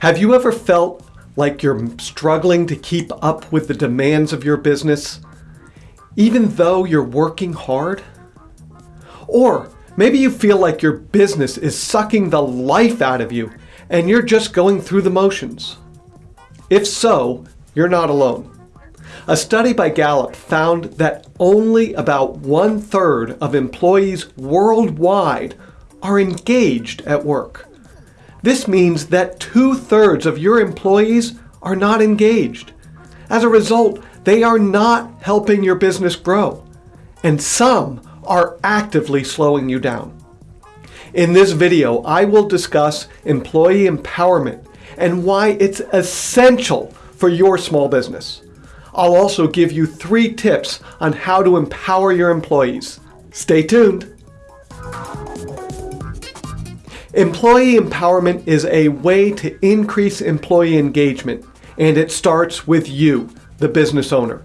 Have you ever felt like you're struggling to keep up with the demands of your business, even though you're working hard? Or maybe you feel like your business is sucking the life out of you and you're just going through the motions. If so, you're not alone. A study by Gallup found that only about one third of employees worldwide are engaged at work. This means that two thirds of your employees are not engaged. As a result, they are not helping your business grow. And some are actively slowing you down. In this video, I will discuss employee empowerment and why it's essential for your small business. I'll also give you three tips on how to empower your employees. Stay tuned. Employee empowerment is a way to increase employee engagement, and it starts with you, the business owner.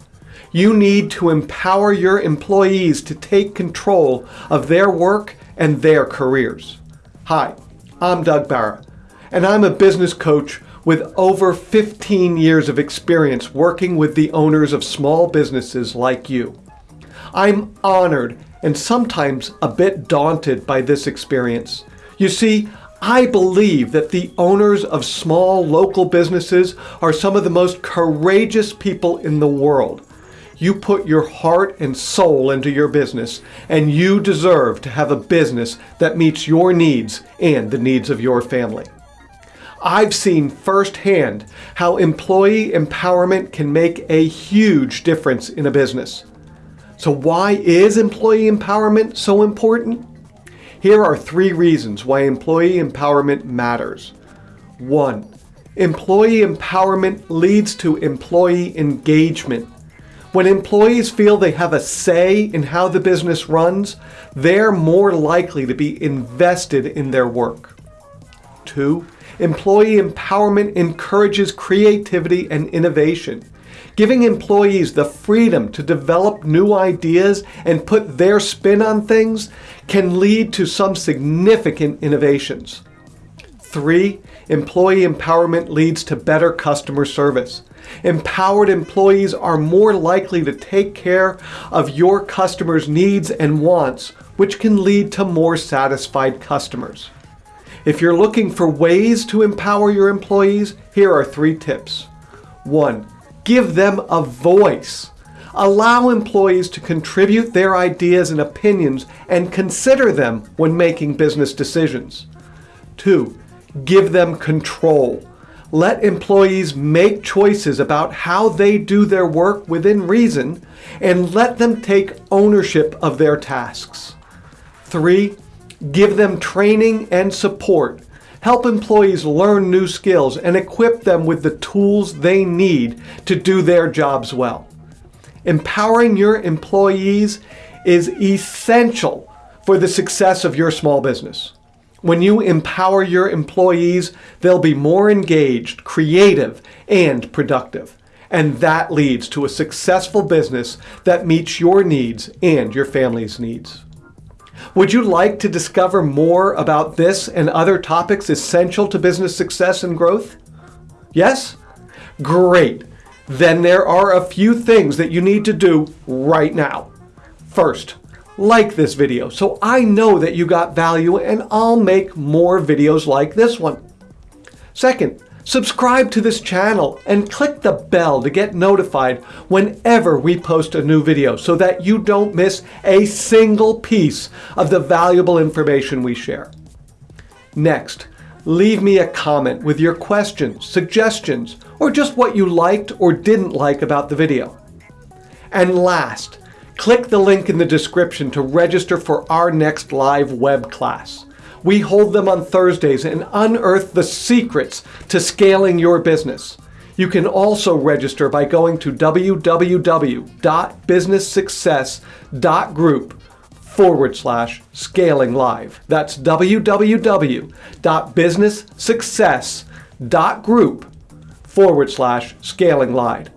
You need to empower your employees to take control of their work and their careers. Hi, I'm Doug Barra, and I'm a business coach with over 15 years of experience working with the owners of small businesses like you. I'm honored and sometimes a bit daunted by this experience you see, I believe that the owners of small local businesses are some of the most courageous people in the world. You put your heart and soul into your business, and you deserve to have a business that meets your needs and the needs of your family. I've seen firsthand how employee empowerment can make a huge difference in a business. So why is employee empowerment so important? Here are three reasons why employee empowerment matters. One, employee empowerment leads to employee engagement. When employees feel they have a say in how the business runs, they're more likely to be invested in their work. Two, employee empowerment encourages creativity and innovation giving employees the freedom to develop new ideas and put their spin on things can lead to some significant innovations. Three, employee empowerment leads to better customer service. Empowered employees are more likely to take care of your customers' needs and wants, which can lead to more satisfied customers. If you're looking for ways to empower your employees, here are three tips. One, Give them a voice. Allow employees to contribute their ideas and opinions and consider them when making business decisions. Two, give them control. Let employees make choices about how they do their work within reason and let them take ownership of their tasks. Three, give them training and support help employees learn new skills, and equip them with the tools they need to do their jobs well. Empowering your employees is essential for the success of your small business. When you empower your employees, they'll be more engaged, creative, and productive. And that leads to a successful business that meets your needs and your family's needs. Would you like to discover more about this and other topics essential to business success and growth? Yes? Great. Then there are a few things that you need to do right now. First, like this video so I know that you got value and I'll make more videos like this one. Second, Subscribe to this channel and click the bell to get notified whenever we post a new video so that you don't miss a single piece of the valuable information we share. Next, leave me a comment with your questions, suggestions, or just what you liked or didn't like about the video. And last, click the link in the description to register for our next live web class. We hold them on Thursdays and unearth the secrets to scaling your business. You can also register by going to www.businesssuccess.group forward slash scaling live. That's www.businesssuccess.group forward slash scaling live.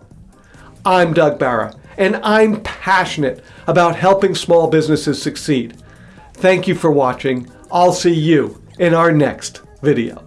I'm Doug Barra, and I'm passionate about helping small businesses succeed. Thank you for watching. I'll see you in our next video.